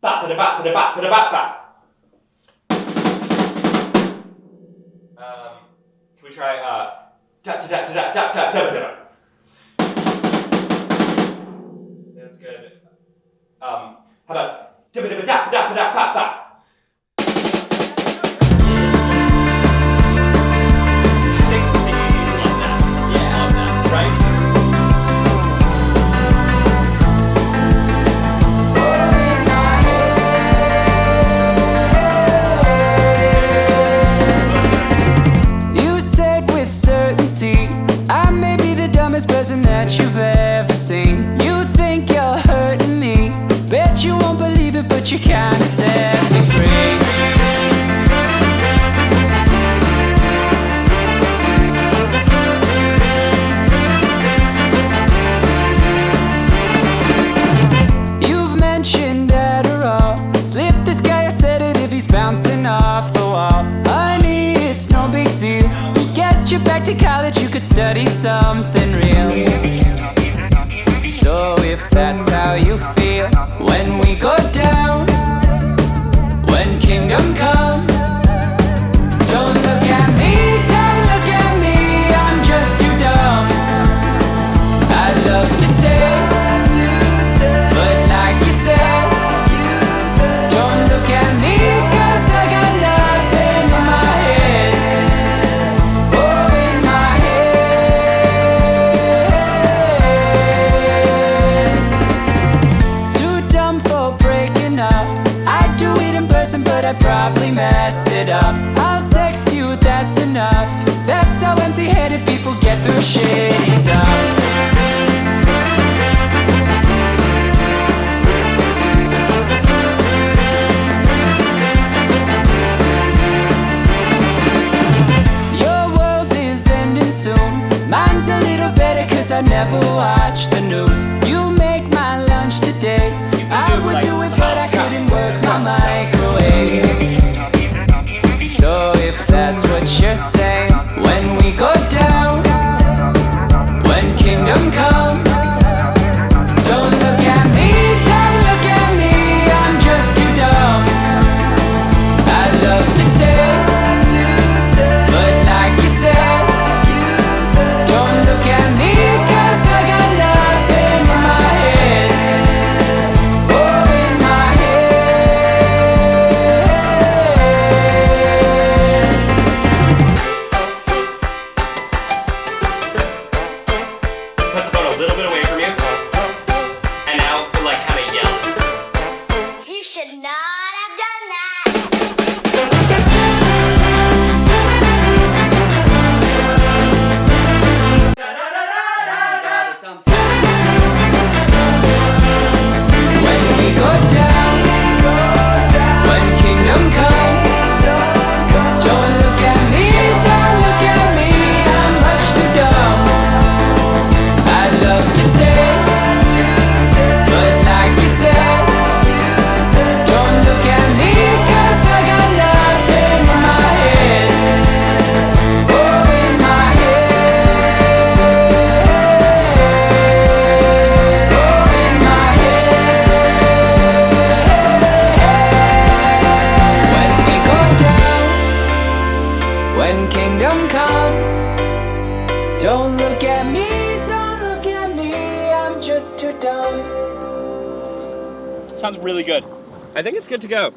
Bop, ba, bop, ba, bop, ba, bop, bop. Um, can we try, uh, da, da, da, da, da, da, da, da, da. That's good. Um, how about da, da, da, da, da, da, da, da. I may be the dumbest person that you've ever seen. You think you're hurting me. Bet you won't believe it but you kinda get back to college, you could study something real. So if that's how you feel When we go down person, but I'd probably mess it up. I'll text you, that's enough. That's how empty headed people get through shitty stuff. Your world is ending soon. Mine's a little better cause I never watch the news. Little bit away from you. Kingdom come, don't look at me, don't look at me, I'm just too dumb. Sounds really good. I think it's good to go.